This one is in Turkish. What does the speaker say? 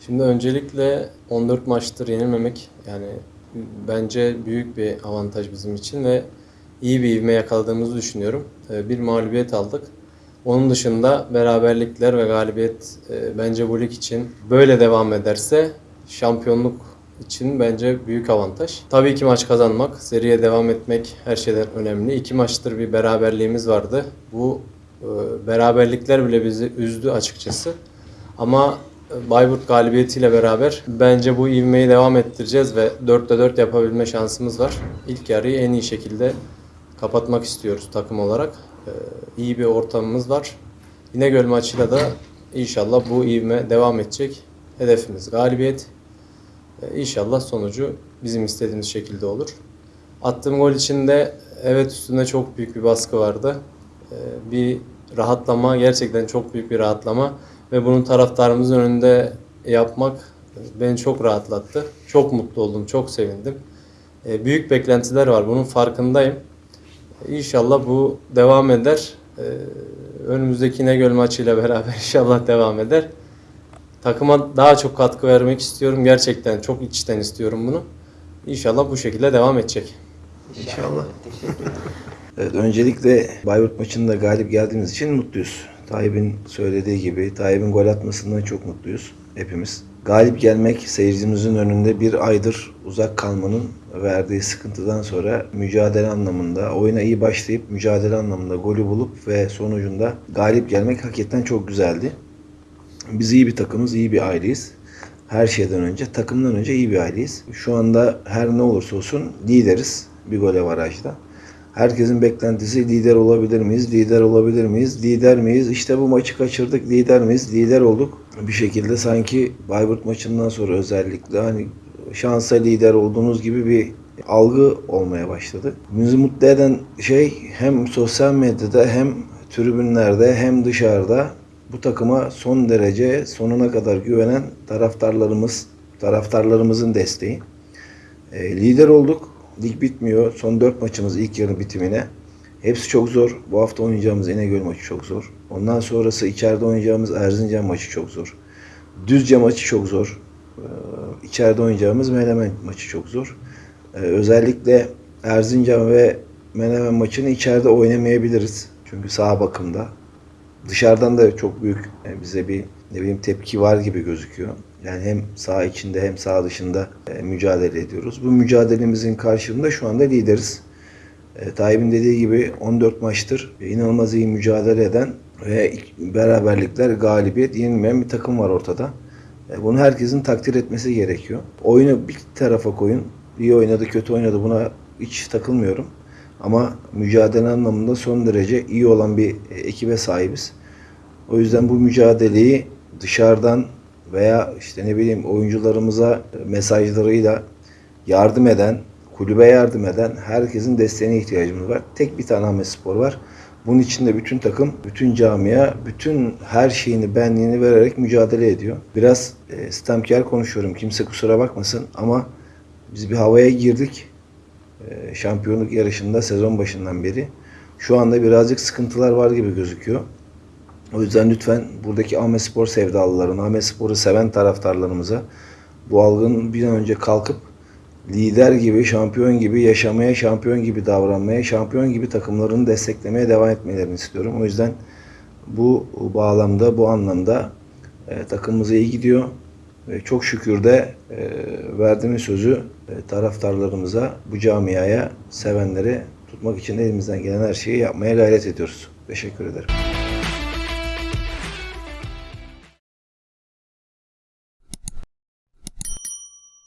Şimdi öncelikle 14 maçtır yenilmemek yani bence büyük bir avantaj bizim için ve iyi bir ivme yakaladığımızı düşünüyorum. Ee, Bir mağlubiyet aldık. Onun dışında beraberlikler ve galibiyet e, bence bu lig için böyle devam ederse şampiyonluk için bence büyük avantaj. Tabii ki maç kazanmak, seriye devam etmek her şeyden önemli. İki maçtır bir beraberliğimiz vardı. Bu e, beraberlikler bile bizi üzdü açıkçası. Ama Bayburt galibiyetiyle beraber bence bu ivmeyi devam ettireceğiz ve 4'te 4 yapabilme şansımız var. İlk yarıyı en iyi şekilde kapatmak istiyoruz takım olarak. Ee, iyi bir ortamımız var. İnegöl maçıyla da inşallah bu ivme devam edecek. Hedefimiz galibiyet. Ee, İnşallah sonucu bizim istediğimiz şekilde olur. Attığım gol için de evet üstünde çok büyük bir baskı vardı. Ee, Bir rahatlama, gerçekten çok büyük bir rahatlama ve bunu taraftarımızın önünde yapmak beni çok rahatlattı. Çok mutlu oldum, çok sevindim. Ee, Büyük beklentiler var, bunun farkındayım. İnşallah bu devam eder. Ee, Önümüzdeki İnegöl maçıyla beraber inşallah devam eder. Takıma daha çok katkı vermek istiyorum. Gerçekten çok içten istiyorum bunu. İnşallah bu şekilde devam edecek. İnşallah. Evet, öncelikle Bayburt maçında galip geldiğimiz için mutluyuz. Tayyip'in söylediği gibi Tayyip'in gol atmasından çok mutluyuz hepimiz. Galip gelmek seyircimizin önünde bir aydır uzak kalmanın verdiği sıkıntıdan sonra mücadele anlamında, oyuna iyi başlayıp mücadele anlamında golü bulup ve sonucunda galip gelmek hakikaten çok güzeldi. Biz iyi bir takımız, iyi bir aileyiz. Her şeyden önce, takımdan önce iyi bir aileyiz. Şu anda her ne olursa olsun lideriz bir gol avarajda. Herkesin beklentisi lider olabilir miyiz? Lider olabilir miyiz? Lider miyiz? İşte bu maçı kaçırdık. Lider miyiz? Lider olduk. Bir şekilde sanki Bayburt maçından sonra özellikle hani şansa lider olduğunuz gibi bir algı olmaya başladı. Bizi mutlu eden şey hem sosyal medyada hem tribünlerde hem dışarıda bu takıma son derece sonuna kadar güvenen taraftarlarımız, taraftarlarımızın desteği. E, lider olduk. Lig bitmiyor. Son 4 maçımız ilk yarı bitimine. Hepsi çok zor. Bu hafta oynayacağımız İnegöl maçı çok zor. Ondan sonrası içeride oynayacağımız Erzincan maçı çok zor. Düzce maçı çok zor. Ee, içeride oynayacağımız Menemen maçı çok zor. Ee, özellikle Erzincan ve Menemen maçını içeride oynamayabiliriz. Çünkü sağ bakımda. Dışarıdan da çok büyük e, bize bir ne bileyim tepki var gibi gözüküyor. Yani hem sağ içinde hem sağ dışında e, mücadele ediyoruz. Bu mücadelemizin karşılığında şu anda lideriz. E, Tayyip'in dediği gibi 14 maçtır inanılmaz iyi mücadele eden ve beraberlikler, galibiyet yenilmeyen bir takım var ortada. E, Bunu herkesin takdir etmesi gerekiyor. Oyunu bir tarafa koyun. İyi oynadı, kötü oynadı buna hiç takılmıyorum. Ama mücadele anlamında son derece iyi olan bir ekibe sahibiz. O yüzden bu mücadeleyi dışarıdan veya işte ne bileyim oyuncularımıza mesajlarıyla yardım eden, kulübe yardım eden herkesin desteğine ihtiyacımız var. Tek bir tane Ahmet Spor var. Bunun için de bütün takım, bütün camia, bütün her şeyini, benliğini vererek mücadele ediyor. Biraz e, sistemkar konuşuyorum. Kimse kusura bakmasın ama biz bir havaya girdik. E, şampiyonluk yarışında sezon başından beri. Şu anda birazcık sıkıntılar var gibi gözüküyor. O yüzden lütfen buradaki Ahmet Spor sevdalılarına, Ahmet Spor'u seven taraftarlarımıza bu algının bir an önce kalkıp lider gibi, şampiyon gibi yaşamaya, şampiyon gibi davranmaya, şampiyon gibi takımlarını desteklemeye devam etmelerini istiyorum. O yüzden bu bağlamda, bu anlamda e, takımımız iyi gidiyor. Ve çok şükür de e, verdiğimiz sözü e, taraftarlarımıza, bu camiaya, sevenlere tutmak için elimizden gelen her şeyi yapmaya gayret ediyoruz. Teşekkür ederim.